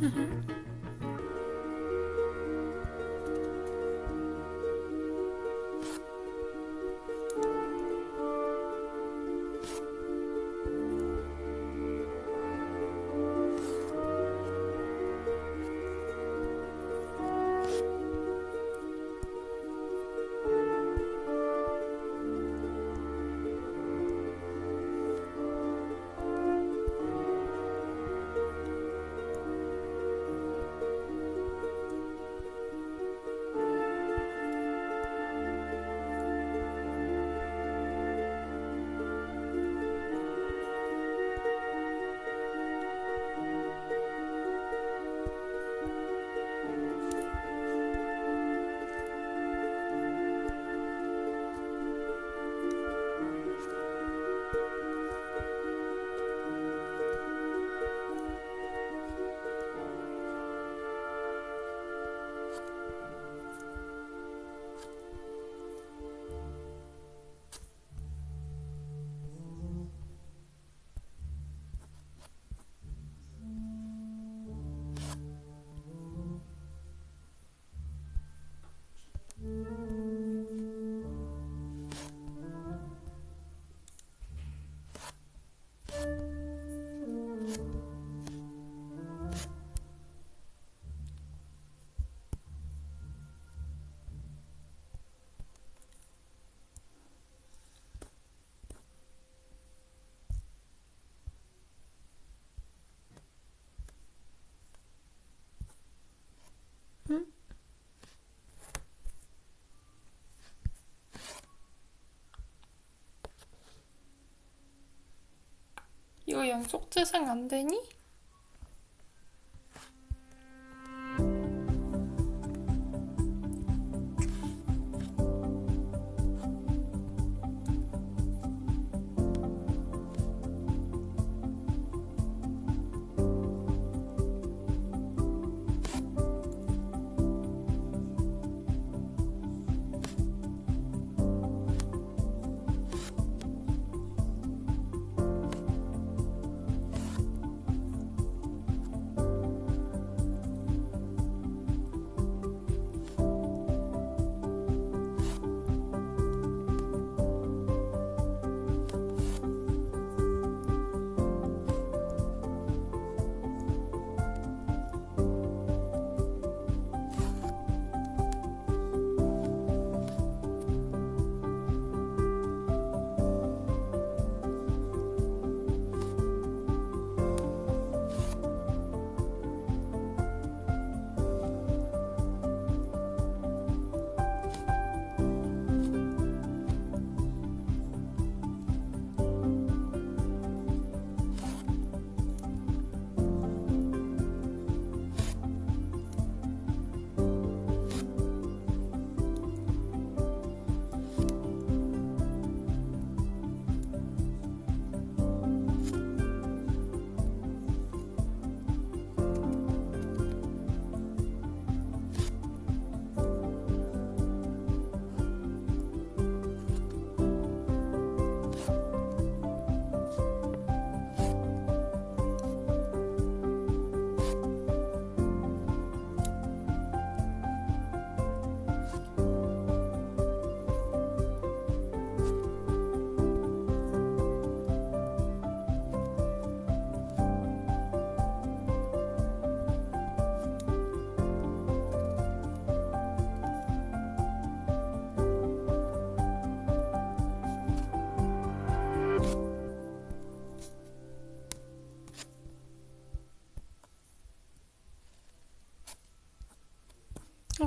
이 거 연속 재생 안 되니?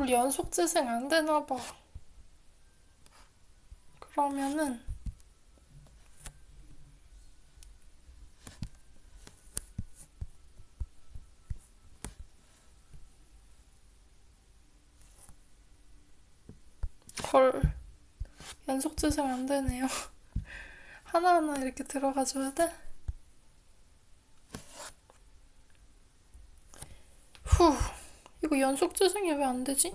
우리 연속 재생 안 되나 봐. 그러면은 헐 연속 재생 안 되네요. 하나하나 이렇게 들어가 줘야 돼? 후 이거 연속 재생이 왜안 되지?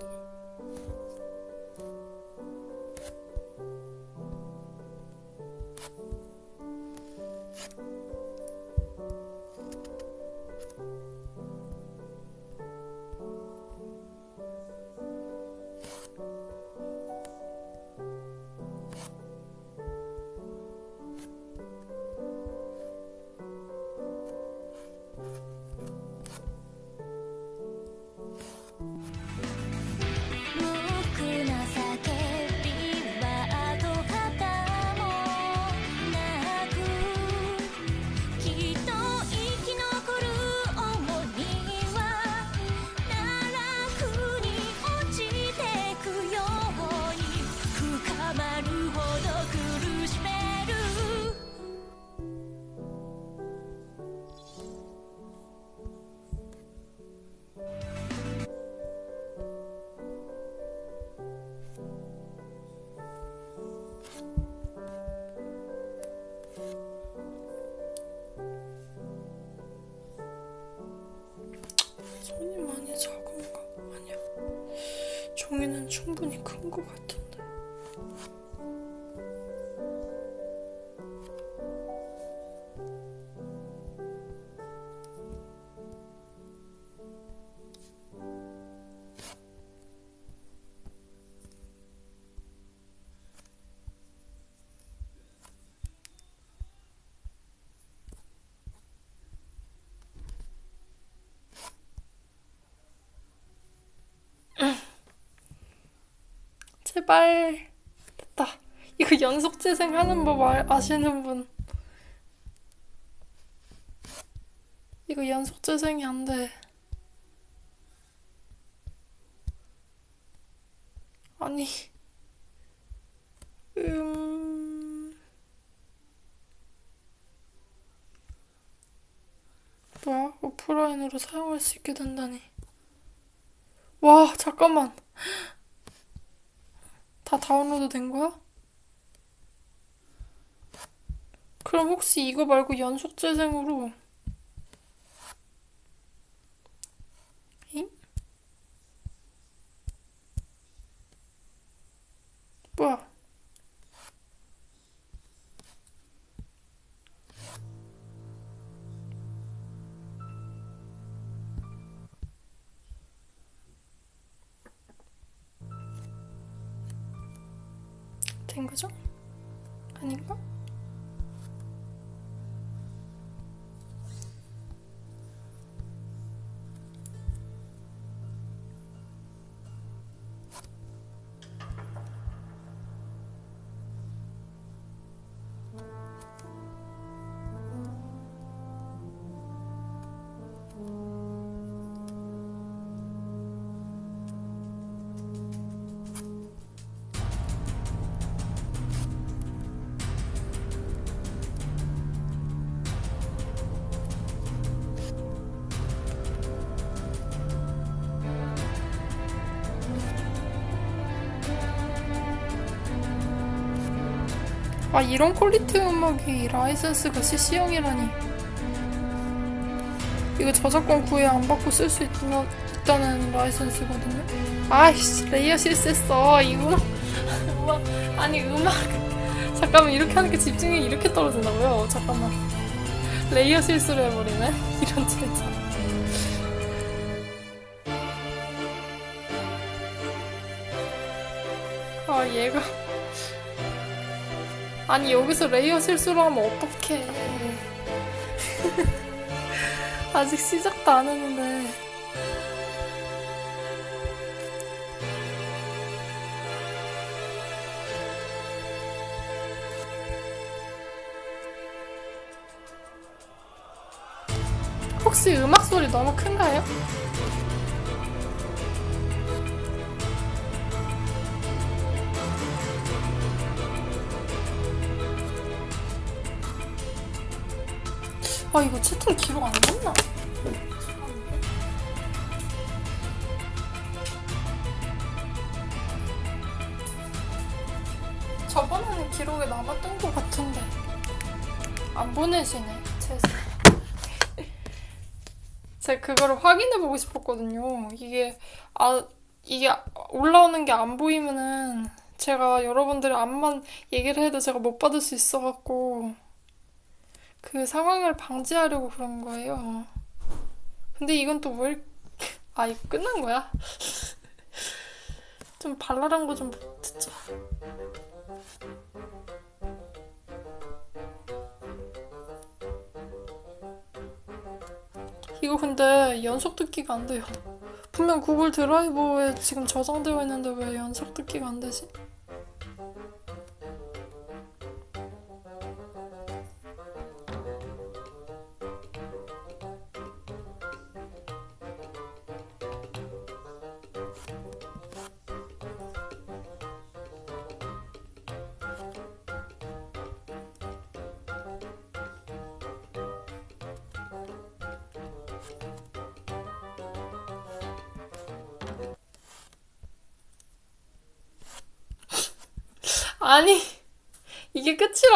큰 것 같은데. 제발 됐다. 이거 연속 재생하는 법 알- 아시는 분? 이거 연속 재생이 안 돼. 아니, 음, 뭐야? 오프라인으로 사용할 수 있게 된다니. 와, 잠깐만. 다 다운로드 된 거야? 그럼 혹시 이거 말고 연속 재생으로 이런 quality 음악이 라이센스가 CC0이라니. 이거 저작권 구애 안 받고 쓸 수 있다는 라이센스거든요. 아이씨 layer 실수했어 이 음악. 아니 음악. 잠깐만 이렇게 하는 게 집중력이 이렇게 떨어진다고요? 잠깐만. layer 실수를 해버리네. 이런 진짜. 아 얘가 아니 여기서 레이어 실수를 하면 어떡해 아직 시작도 안 했는데 혹시 음악 소리 너무 큰가요? 아 이거 채팅 기록 안 났나? 저번에는 기록에 남았던 것 같은데. 안 보내시네 제가 제가 그거를 확인해 보고 싶었거든요. 이게 아 이게 올라오는 게 안 보이면은 제가 여러분들의 안만 얘기를 해도 제가 못 받을 수 있어갖고 그 상황을 방지하려고 그런 거예요. 근데 이건 또 왜, 아, 이거 끝난 거야? 좀 발랄한 거 좀 듣자. 이거 근데 연속 듣기가 안 돼요. 분명 구글 드라이버에 지금 저장되어 있는데 왜 연속 듣기가 안 되지?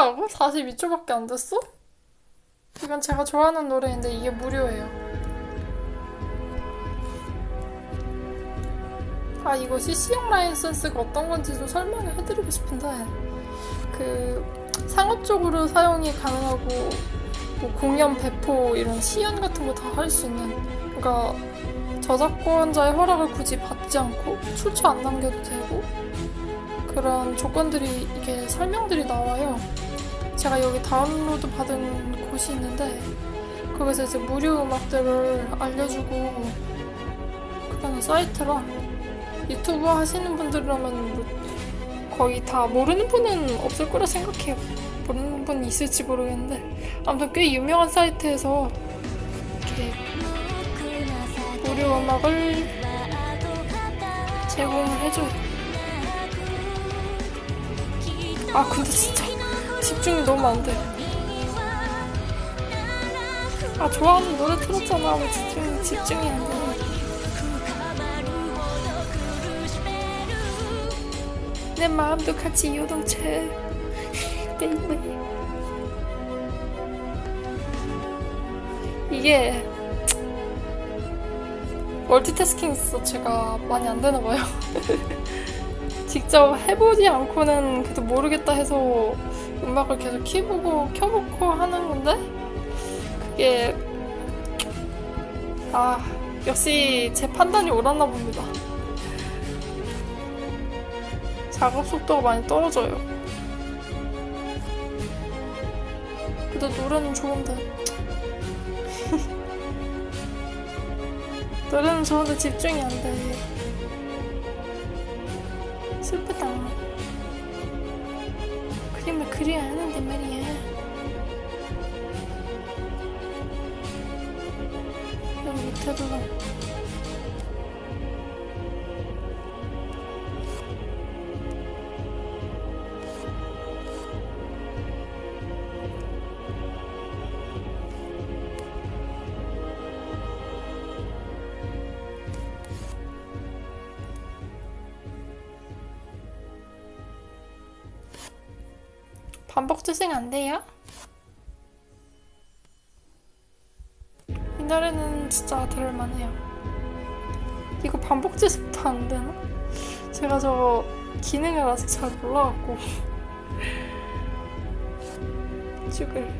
끝이라고? 42초밖에 안 됐어? 이건 제가 좋아하는 노래인데 이게 무료예요. 아 이거 CC형 라이센스가 어떤 건지 좀 설명을 해드리고 싶은데 그 상업적으로 사용이 가능하고 뭐 공연 배포 이런 시연 같은 거 다 할 수 있는 그러니까 저작권자의 허락을 굳이 받지 않고 출처 안 남겨도 되고 그런 조건들이 이게 설명들이 나와요. 제가 여기 다운로드 받은 곳이 있는데 거기서 이제 무료 음악들을 알려주고 그런 사이트라 유튜브 하시는 분들이라면 뭐 거의 다 모르는 분은 없을 거라 생각해요. 모르는 분이 있을지 모르겠는데 아무튼 꽤 유명한 사이트에서 이렇게 무료 음악을 제공을 해줘요. 아 근데 진짜 집중이 너무 안 돼. 아 좋아하는 노래 틀었잖아. 왜 집중 집중이 안 돼? 내 마음도 같이. baby. 이게 멀티태스킹 있어 제가 많이 안 되나 봐요. 직접 해보지 않고는 그래도 모르겠다 해서 음악을 계속 키보고 켜보고 하는 건데 그게 아 역시 제 판단이 옳았나 봅니다. 작업 속도가 많이 떨어져요. 그래도 노래는 좋은데 노래는 좋은데 집중이 안 돼. 슬프다. 그려야 하는데 말이야. 여기 밑에도 안 돼요? 이 노래는 진짜 들을만해요. 이거 반복 재생도 안 되나? 제가 저거 기능을 아직 잘 몰라갖고 죽을.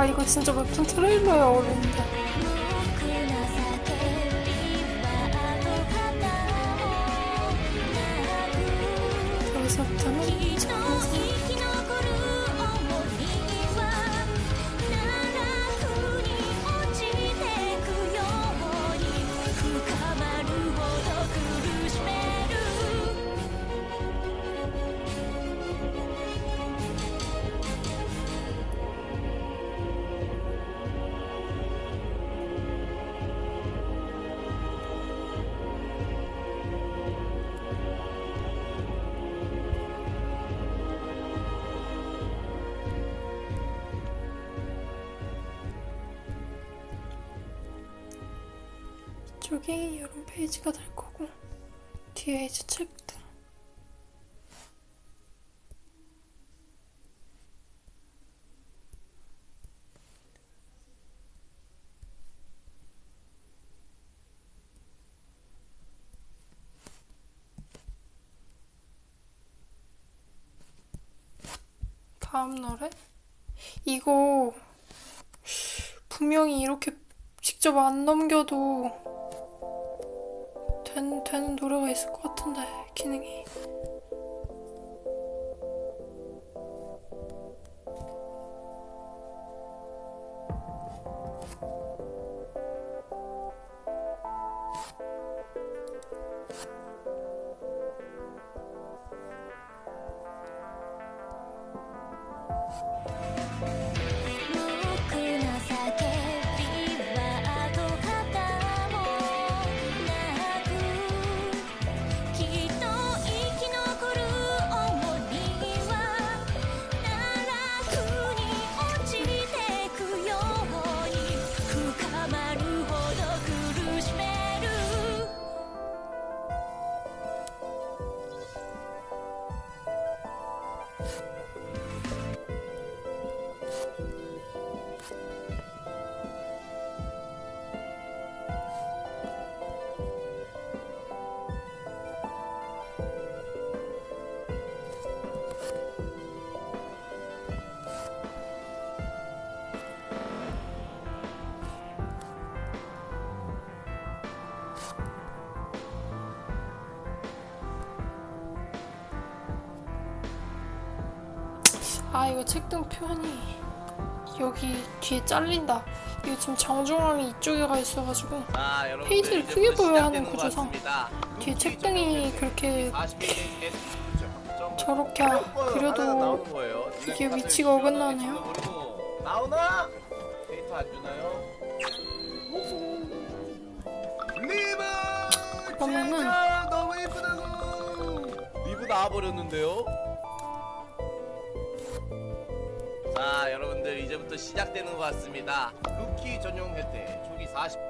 아 이거 진짜 웹툰 트레일러야 어울 이쪽이 이런 페이지가 될 거고 뒤에 이제 챕터 다음 노래? 이거 분명히 이렇게 직접 안 넘겨도 된, 되는 노래가 있을 것 같은데 기능이「 이거 책등 표현이 여기 뒤에 잘린다 이거 지금 정중앙이 이쪽에 가 있어가지고 자, 여러분들 페이지를 크게 보여야 하는 구조상. 뒤에 책등이 그렇게 40개 점. 저렇게 그려도 거예요. 이게 위치가 어긋나네요. 나오나? 데이터 안 주나요? 그러면은- 진짜 너무 예쁘다고! 리브 나와버렸는데요? 시작되는 것 같습니다. 루키 전용 혜택 초기 40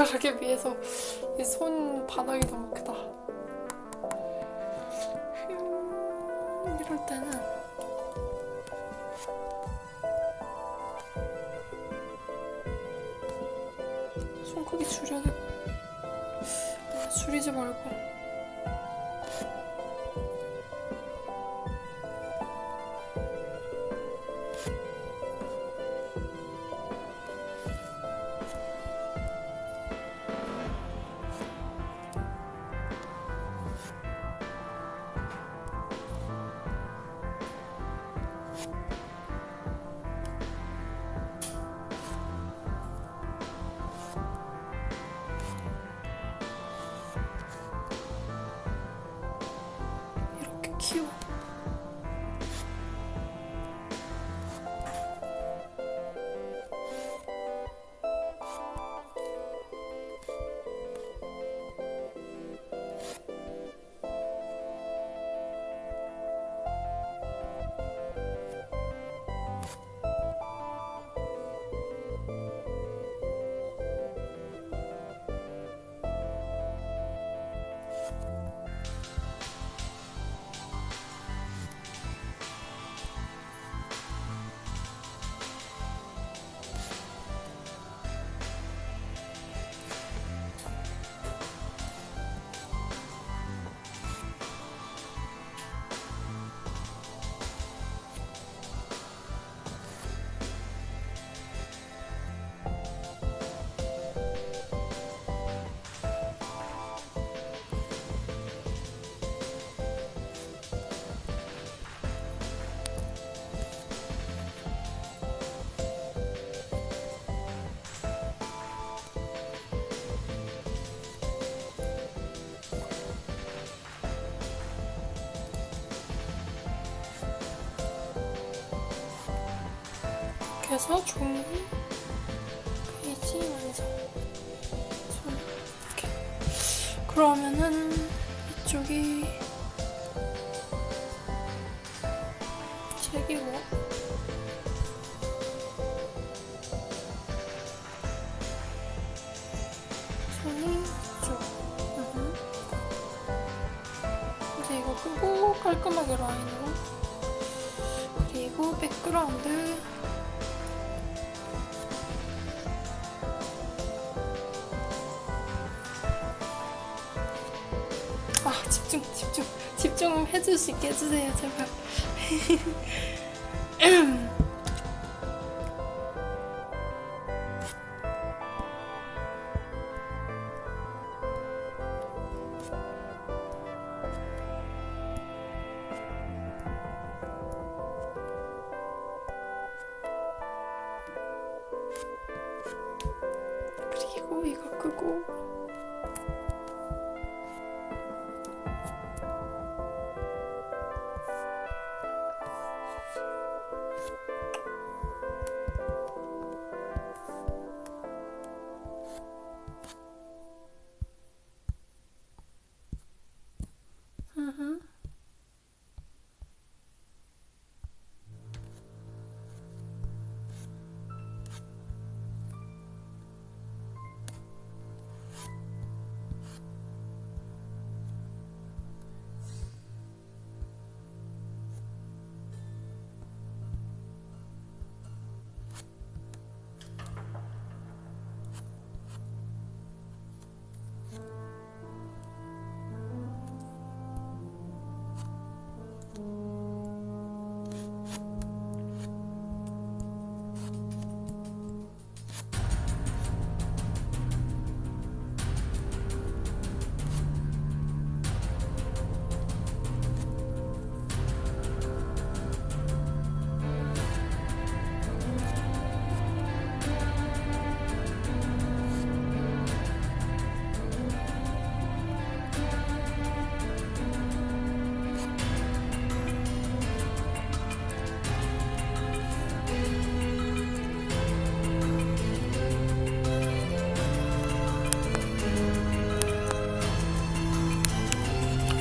젓가락에 비해서 이손 바닥이 너무 크다. 음, 이럴 때는 손 크기 줄여야 돼. 아, 줄이지 말고. 이렇게 해서 종이 페이지 완성. 손 이렇게. 그러면은 이쪽이 있게 해주세요 제발. 그리고 이거 끄고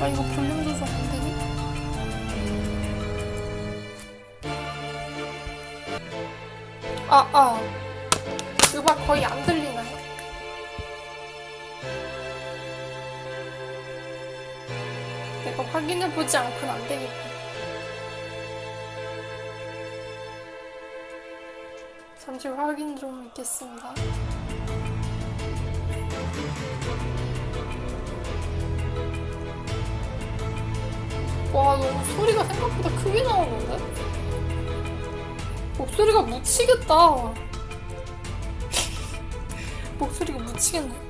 아 이거 볼륨 조절 안 되니? 아아 아. 음악 거의 안 들리나? 내가 확인해보지 않고는 안 되겠다 잠시 확인 좀 있겠습니다 와, 너무 소리가 생각보다 크게 나오는데? 목소리가 묻히겠다. 목소리가 묻히겠네.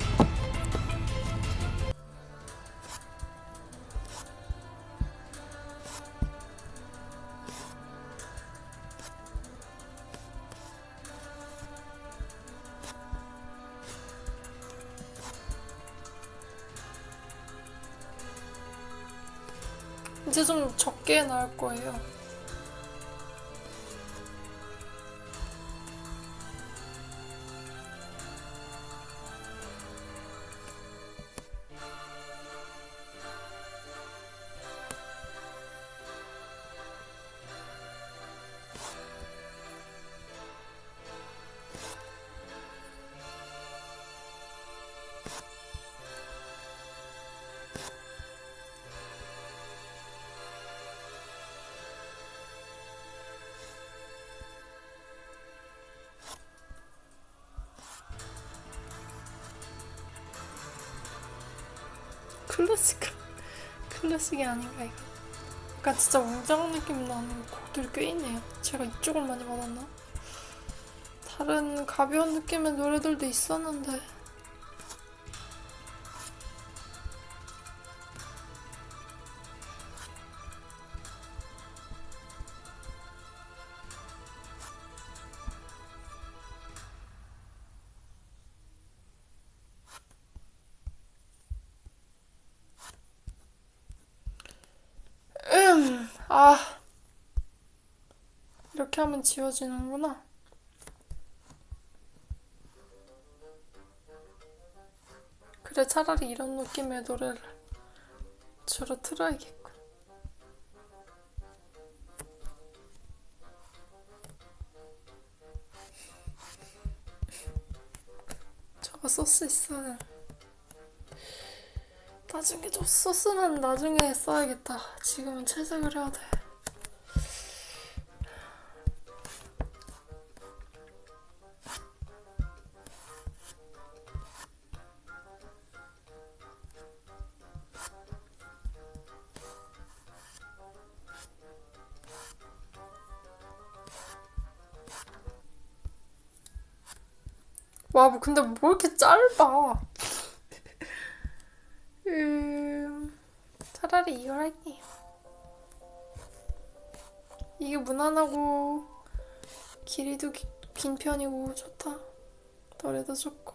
나올 거예요. 클래식 클래식이 아닌가 이거. 약간 진짜 웅장한 느낌 나는 곡들이 꽤 있네요. 제가 이쪽을 많이 받았나? 다른 가벼운 느낌의 노래들도 있었는데 이렇게 하면 지워지는구나. 그래 차라리 이런 느낌의 노래를 주로 틀어야겠군. 저거 소스 있어야 나중에 저 소스는 나중에 써야겠다. 지금은 채색을 해야 돼. 와, 뭐 근데 뭐 이렇게 짧아? 음, 차라리 이걸 할게요. 이게 무난하고 길이도 기- 긴 편이고 좋다. 노래도 좋고.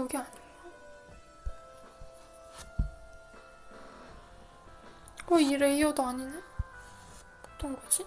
여기 아닌가? 어, 이 레이어도 아니네? 어떤 거지?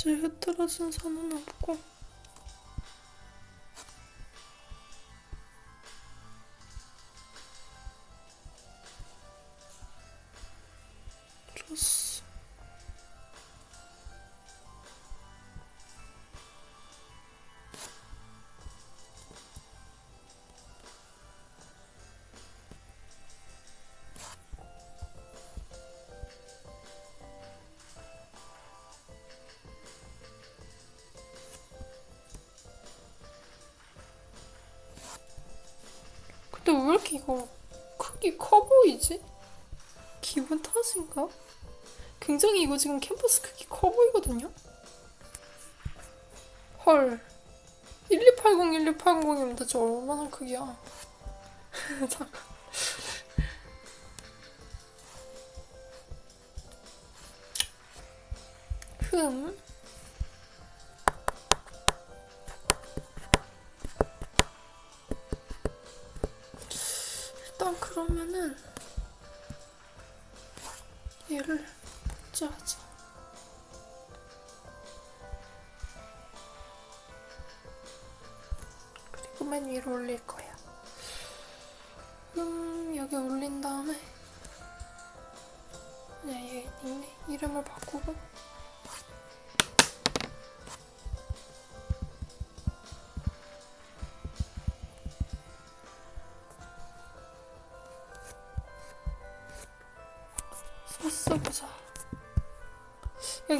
제 흐트러진 선은 없고 탓인가? 굉장히 이거 지금 캠퍼스 크기 커 보이거든요? 헐 1280, 1280이면 대체 얼마나 크기야? 잠깐 흠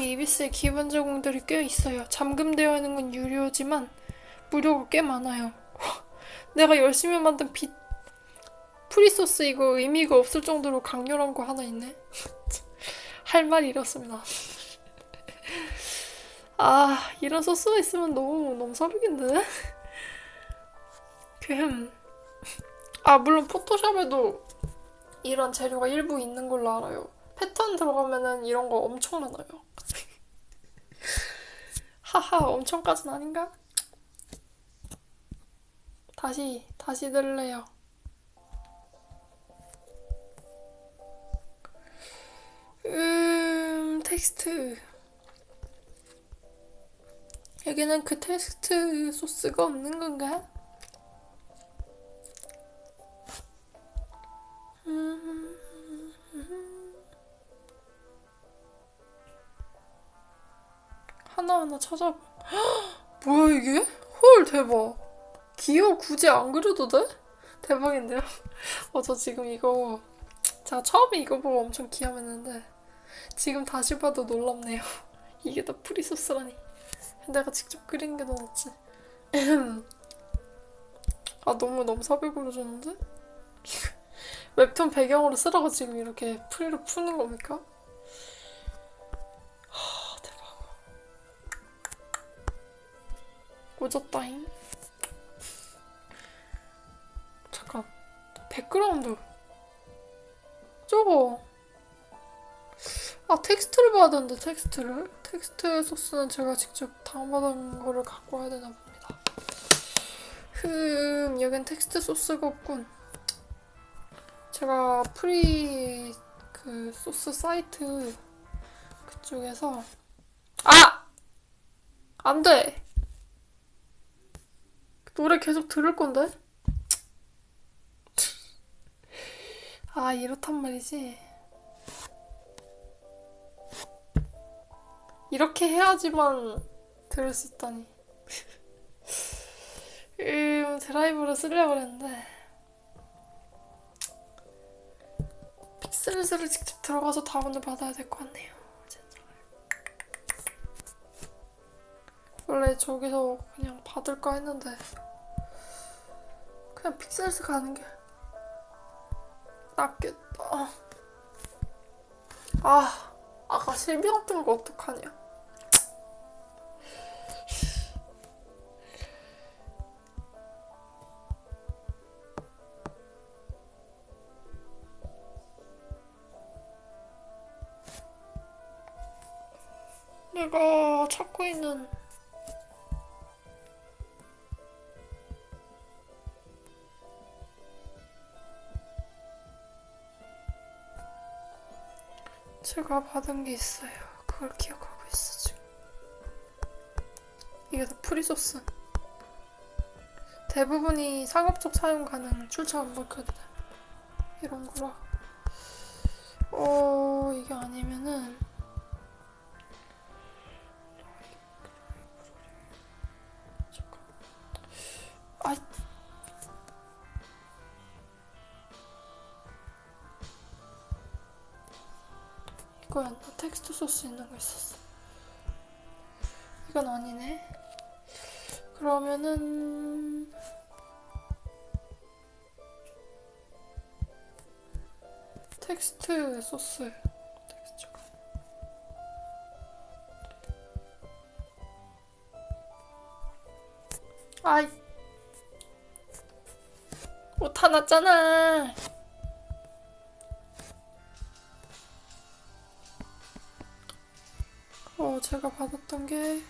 여기 이비스에 기본 제공들이 꽤 있어요. 잠금되어 있는 건 유료지만 무료가 꽤 많아요. 내가 열심히 만든 비 프리소스 이거 의미가 없을 정도로 강렬한 거 하나 있네. 할 말이 이렇습니다. 아 이런 소스가 있으면 너무 너무 사비인데. 그아 물론 포토샵에도 이런 재료가 일부 있는 걸로 알아요. 패턴 들어가면은 이런 거 엄청 많아요. 하하, 엄청까진 아닌가? 다시, 다시 들래요. 음, 텍스트. 여기는 그 텍스트 소스가 없는 건가? 하나하나 찾아봐. 헉, 뭐야 이게? 헐 대박. 이거 굳이 안 그려도 돼? 대박인데요? 어, 저 지금 이거 제가 처음에 이거 보고 엄청 기함했는데 지금 다시 봐도 놀랍네요. 이게 다 free source라니. 내가 직접 그린 게 더 낫지. 아 너무 너무 사별 그려줬는데? 웹툰 배경으로 쓰라고 지금 이렇게 free로 푸는 겁니까? 꽂았다잉. 잠깐. Background. 저거. 아, 텍스트를 봐야 되는데, 텍스트를. 텍스트 소스는 제가 직접 다운받은 거를 갖고 와야 되나 봅니다. 흠, 여긴 텍스트 소스가 없군. 제가 free 그 소스 사이트 그쪽에서 아! 안 돼! 노래 계속 들을 건데? 아, 이렇단 말이지. 이렇게 해야지만 들을 수 있다니. 음, 드라이브를 쓰려고 그랬는데. 픽셀즈를 직접 들어가서 다운을 받아야 될 것 같네요. 원래 저기서 그냥 받을까 했는데. 그냥 픽셀스 가는 게 낫겠다. 아, 아까 실비랑 뜬거 어떡하냐. 내가 찾고 있는 제가 받은 게 있어요. 그걸 기억하고 있어 지금. 이게 다 프리소스. 대부분이 상업적 사용 가능 출처 돼. 이런 거라. 어, 이게 아니면은. 아이. 거였나? 텍스트 소스 있는 거 있었어. 이건 아니네. 그러면은 텍스트 소스 텍스트 잠깐. 아이 오타 났잖아 제가 받았던 게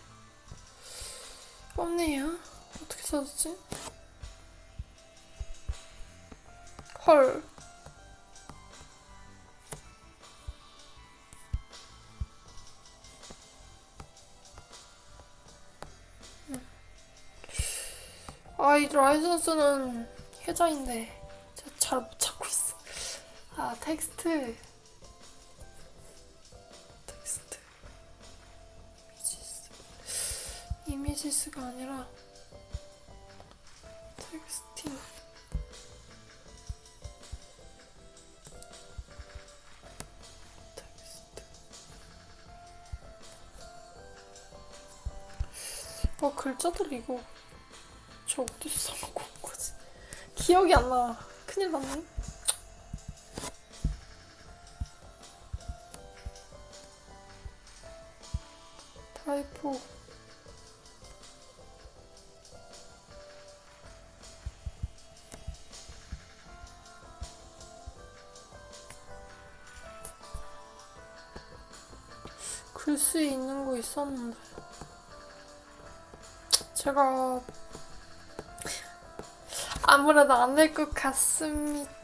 없네요 어떻게 찾았지? 헐 아, 이 라이선스는 혜자인데 제가 잘 못 찾고 있어. 아. 텍스트. 아니라 텍스팅. 텍스트. 어, 글자들 이거 저 어디서 써놓고 온 거지? 기억이 안 나. 큰일 났네. 글씨 있는 거 있었는데. 제가 아무래도 안 될 것 같습니다.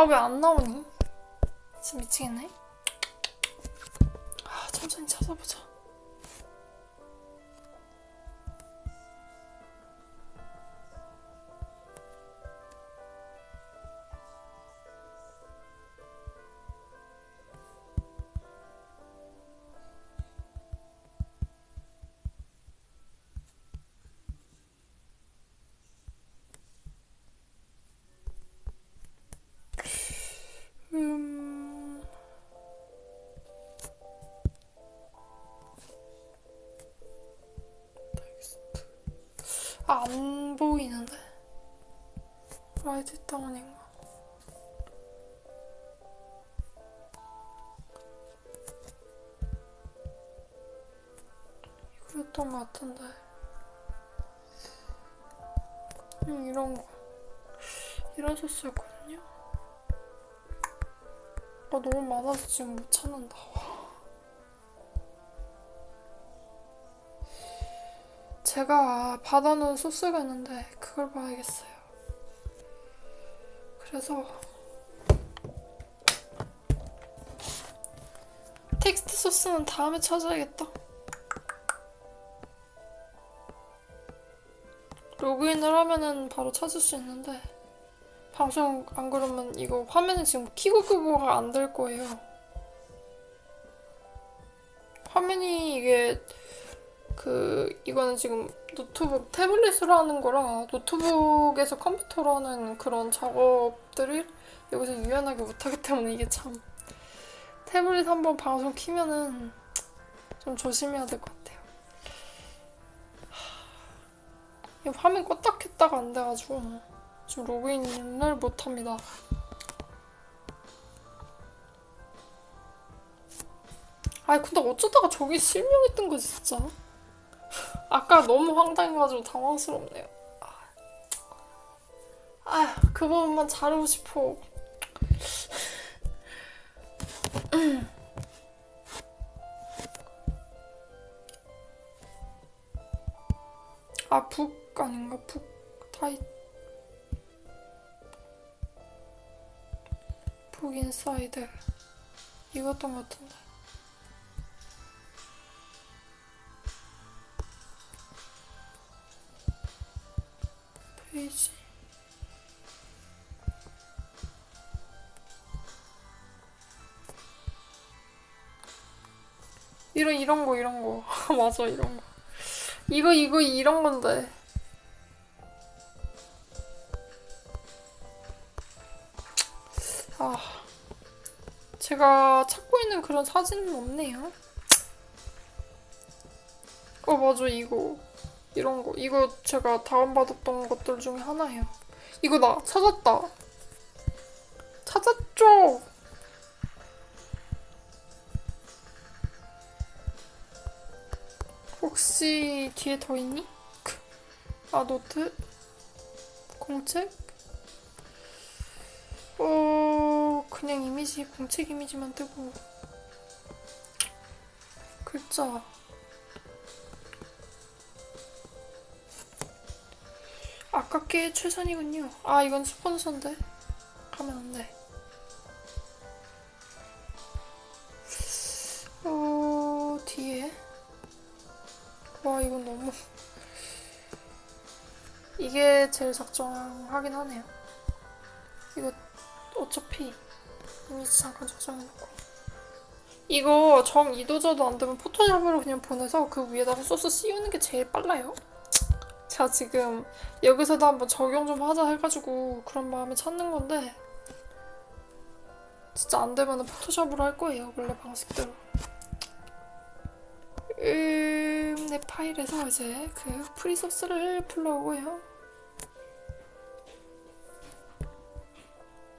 아, 왜 안 나오니? 진짜 미치겠네. 아, 천천히 찾아보자. 제가 받아놓은 소스가 있는데 그걸 봐야겠어요. 그래서 텍스트 소스는 다음에 찾아야겠다. 로그인을 하면은 바로 찾을 수 있는데 방송 안 그러면 이거 화면에 지금 키고 끄고가 안 될 거예요. 화면이 이게 그 이거는 지금 노트북 태블릿으로 하는 거라 노트북에서 컴퓨터로 하는 그런 작업들을 여기서 유연하게 못하기 때문에 이게 참 태블릿 한번 방송 키면은 좀 조심해야 될 것 같아요. 화면 껐다 켰다가 안 돼가지고 지금 로그인을 못합니다. 아니 근데 어쩌다가 저기 실명했던 거지 진짜. 아까 너무 황당해가지고 당황스럽네요. 아, 그 부분만 자르고 싶어. 아, 북 아닌가? 북 타이 북 인사이드 이것던 것 같은데 페이지. 이런 이런 거 이런 거. 맞아 이런 거. 이거 이거 이런 건데. 아 제가 찾고 있는 그런 사진은 없네요. 어 맞아 이거 이런 거 이거 제가 다운받았던 것들 중에 하나예요. 이거 나 찾았다. 찾았죠? 혹시 뒤에 더 있니? 크. 아 노트? 공책? 어 그냥 이미지 공책 이미지만 뜨고. 글자 아깝게 최선이군요. 아 이건 스폰서인데. 가면 안 돼. 어 뒤에. 와 이건 너무 이게 제일 적정하긴 하네요. 이거 어차피 이미지 잠깐 적정해놓고. 이거 정 이도저도 안 되면 포토샵으로 그냥 보내서 그 위에다가 소스 씌우는 게 제일 빨라요 제가 지금 여기서도 한번 적용 좀 하자 해가지고 그런 마음에 찾는 건데 진짜 안 되면 포토샵으로 할 거예요 원래 방식대로 음, 내 파일에서 이제 그 프리소스를 불러오고요.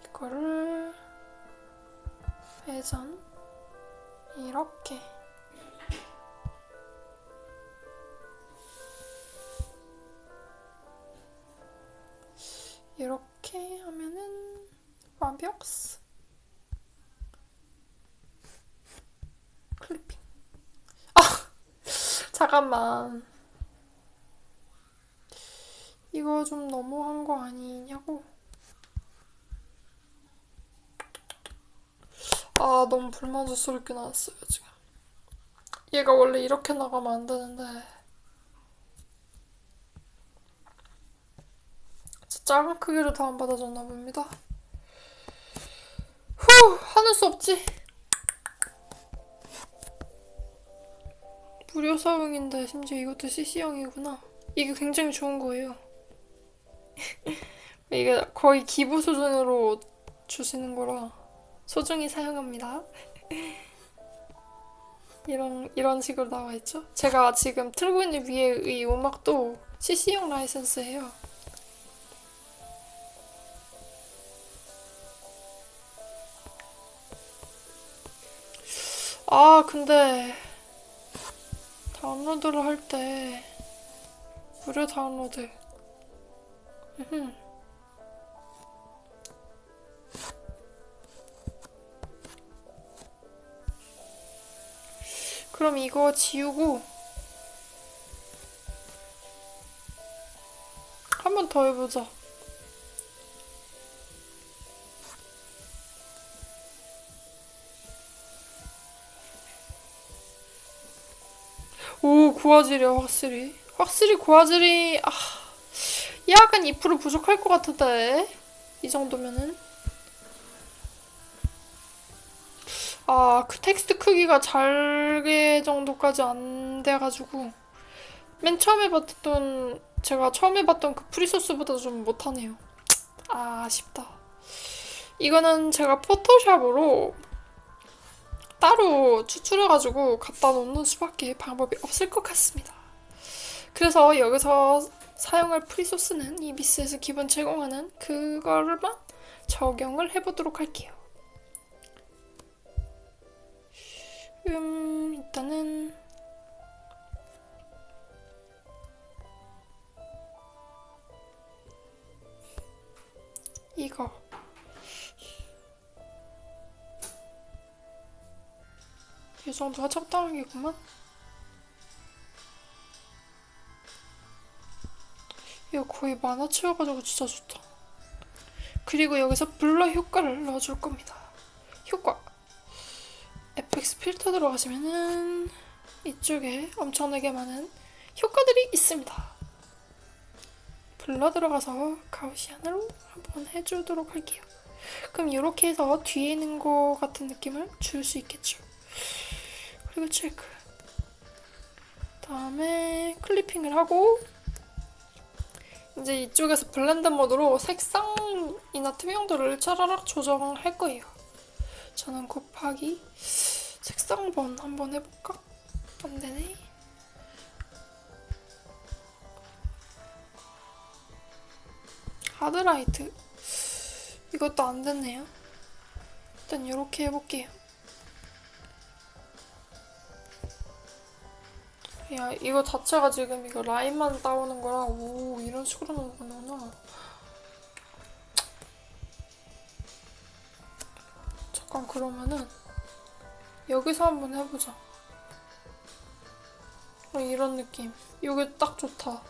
이거를 회전 이렇게 이렇게 하면은 완벽 클리핑 잠깐만. 이거 좀 너무한 거 아니냐고. 아, 너무 불만족스럽게 나왔어요, 지금. 얘가 원래 이렇게 나가면 안 되는데. 진짜 작은 크기로 다운받아줬나 봅니다. 후! 하는 수 없지. 무료 사용인데 심지어 이것도 CC형이구나. 이게 굉장히 좋은 거예요. 이게 거의 기부 수준으로 주시는 거라 소중히 사용합니다. 이런 이런 식으로 나와 있죠. 제가 지금 틀고 있는 위에 이 음악도 CC형 라이센스예요. 아 근데 다운로드를 할 때 무료 다운로드. 그럼 이거 지우고 한 번 더 해보자 오, 고화질이야, 확실히. 확실히 고화질이, 아, 약간 2% 부족할 것 같은데. 이 정도면은. 아, 그 텍스트 크기가 잘게 정도까지 안 돼가지고. 맨 처음에 봤던, 제가 처음에 봤던 그 프리소스보다 좀 못하네요. 아, 아쉽다. 이거는 제가 포토샵으로 따로 추출해가지고 갖다 놓는 수밖에 방법이 없을 것 같습니다. 그래서 여기서 사용할 프리소스는 이 미스에서 기본 제공하는 그거를만 적용을 해보도록 할게요. 음, 일단은 이거 이 정도가 적당하겠구만. 이거 거의 만화치여가지고 진짜 좋다. 그리고 여기서 블러 효과를 넣어줄 겁니다. 효과. FX 필터 들어가시면은 이쪽에 엄청나게 많은 효과들이 있습니다. Blur 들어가서 Gaussian으로 한번 해주도록 할게요. 그럼 이렇게 해서 뒤에 있는 거 같은 느낌을 줄 수 있겠죠. 그리고 체크. 다음에 클리핑을 하고 이제 이쪽에서 blend mode로 색상이나 투명도를 차라락 조정할 거예요. 저는 곱하기 색상 burn 한번 해볼까? 안 되네. 하드라이트 이것도 안 됐네요. 일단 이렇게 해볼게요. 야 이거 자체가 지금 이거 라인만 따오는 거라 오 이런 식으로 거구나. 잠깐 그러면은 여기서 한번 해보자. 어, 이런 느낌. 이게 딱 좋다.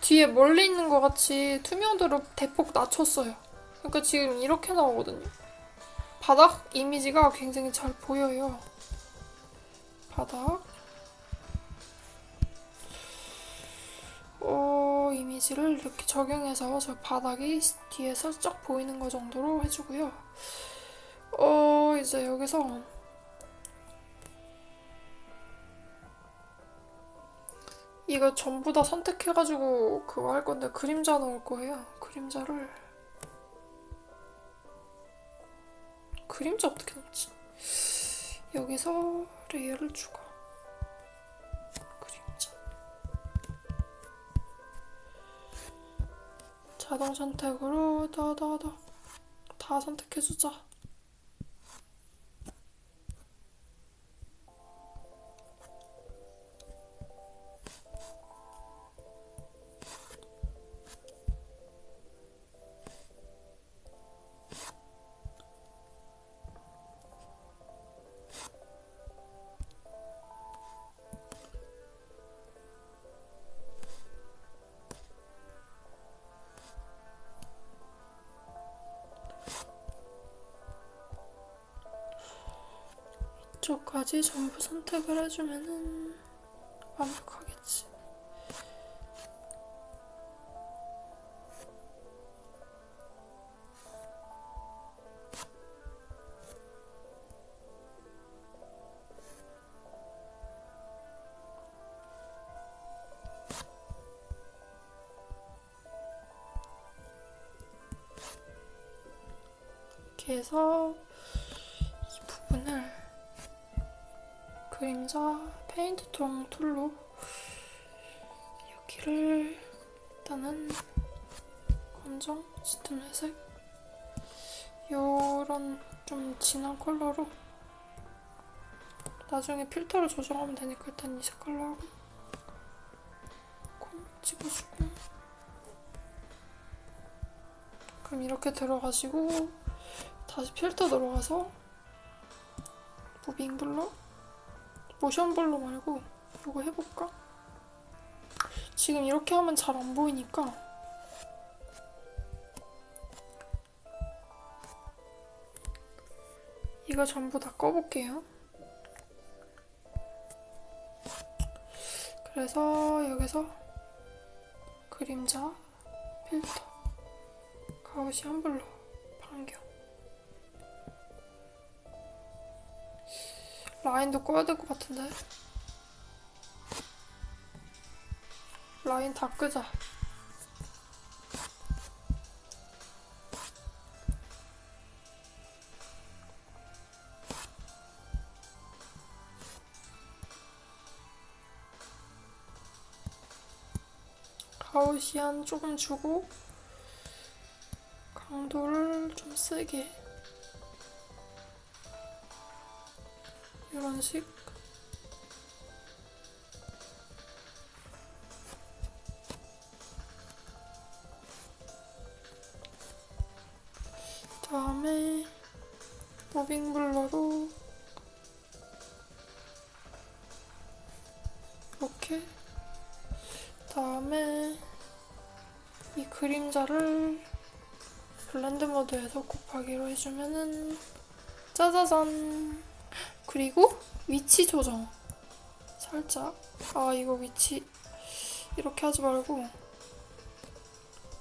뒤에 멀리 있는 것 같이 투명도를 대폭 낮췄어요. 그러니까 지금 이렇게 나오거든요. 바닥 이미지가 굉장히 잘 보여요. 바닥. 이미지를 이렇게 적용해서 저 바닥이 뒤에 살짝 보이는 거 정도로 해주고요. 어, 이제 여기서 이거 전부 다 선택해가지고 그거 할 건데 그림자 넣을 거예요. 그림자를 그림자 어떻게 넣지? 여기서 layer를 추가. 자동 선택으로 더더더 다 선택해주자. 쪽까지 전부 선택을 해주면은 완벽 페인트 통 tool로 여기를 일단은 검정, 짙은 회색 요런 좀 진한 컬러로 나중에 필터를 조정하면 되니까 일단 이 색깔로 하고 콩 찍어주고. 그럼 이렇게 들어가시고 다시 필터 들어가서 moving blur motion blur 말고 이거 해볼까? 지금 이렇게 하면 잘 안 보이니까 이거 전부 다 꺼볼게요. 그래서 여기서 그림자, 필터, Gaussian blur, 라인도 꺼야 될 것 같은데. 라인 다 끄자. 가우시안 조금 주고 강도를 좀 세게 8,000원씩? 다음에 무빙블러로 이렇게 다음에 이 그림자를 블렌드 모드에서 곱하기로 해주면은 짜자잔 그리고 위치 조정. 살짝. 아 이거 위치 이렇게 하지 말고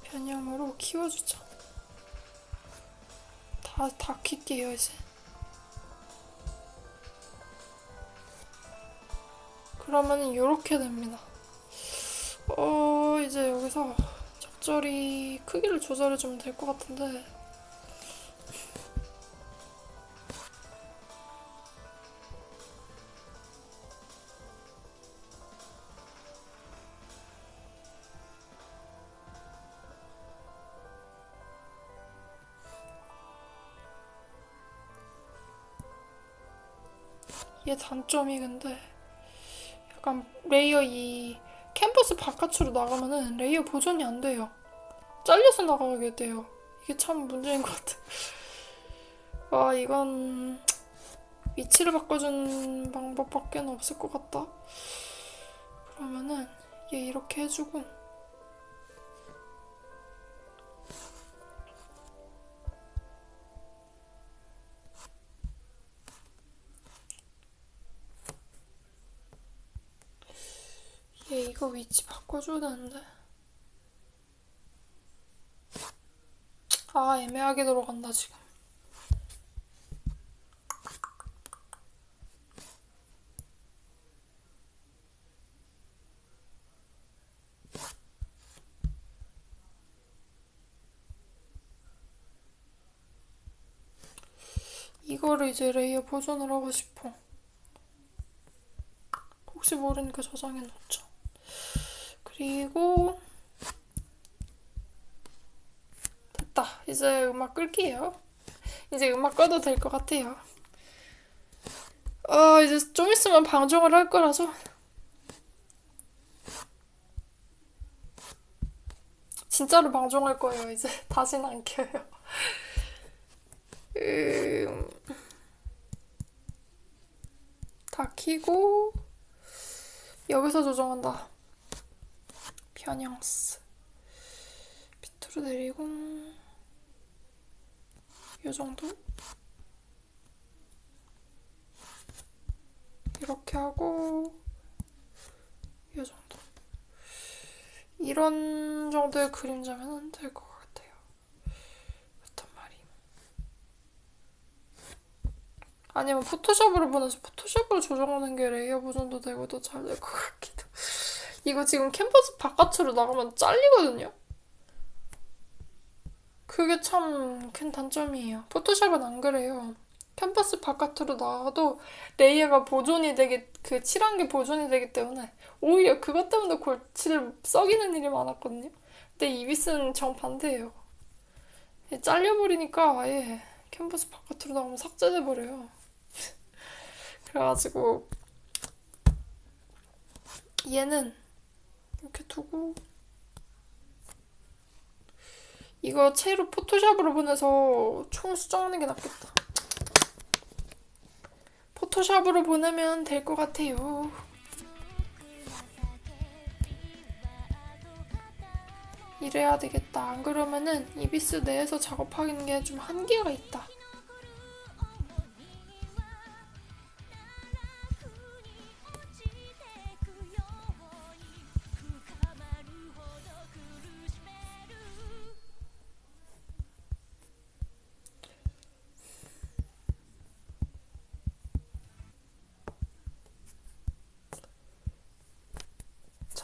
변형으로 키워주자. 다, 다 킬게요 이제. 그러면은 이렇게 됩니다. 어 이제 여기서 적절히 크기를 조절해주면 될 것 같은데 얘 단점이 근데 약간 레이어 이 캔버스 바깥으로 나가면은 레이어 보존이 안 돼요. 잘려서 나가게 돼요. 이게 참 문제인 것 같아. 와 이건 위치를 바꿔준 방법밖에 없을 것 같다. 그러면은 얘 이렇게 해주고 얘 이거 위치 바꿔줘야 되는데. 아, 애매하게 들어간다, 지금. 이거를 이제 레이어 보존을 하고 싶어. 혹시 모르니까 저장해 놓자. 그리고 됐다. 이제 음악 끌게요. 이제 음악 꺼도 될 것 같아요. 어, 이제 좀 있으면 방송을 할 거라서 진짜로 방송할 거예요. 이제 다시는 안 켜요. 음, 다 키고 여기서 조정한다. 변형스 밑으로 내리고 이 정도 이렇게 하고 이 정도 이런 정도의 그림자면 될것 같아요. 그렇단 말임. 아니면 Photoshop으로 보내서 Photoshop으로 조정하는 게 레이어 보존도 되고 더 잘 될 것 같기도. 이거 지금 캔버스 바깥으로 나가면 잘리거든요? 그게 참 큰 단점이에요. Photoshop은 안 그래요. 캔버스 바깥으로 나가도 레이어가 보존이 되게, 그 칠한 게 보존이 되기 때문에 오히려 그것 때문에 골치를 썩이는 일이 많았거든요. 근데 ibis는 정반대예요. 얘 잘려버리니까 아예 캔버스 바깥으로 나가면 삭제돼 버려요. 그래가지고 얘는 이렇게 두고 이거 채로 포토샵으로 보내서 총 수정하는 게 낫겠다. 포토샵으로 보내면 될 것 같아요. 이래야 되겠다. 안 그러면은 이비스 내에서 작업하는 게 좀 한계가 있다.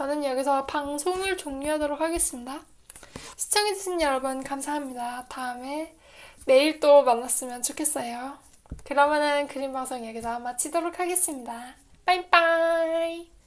저는 여기서 방송을 종료하도록 하겠습니다. 시청해주신 여러분 감사합니다. 다음에 내일 또 만났으면 좋겠어요. 그러면은 그림 방송 여기서 마치도록 하겠습니다. 빠이빠이!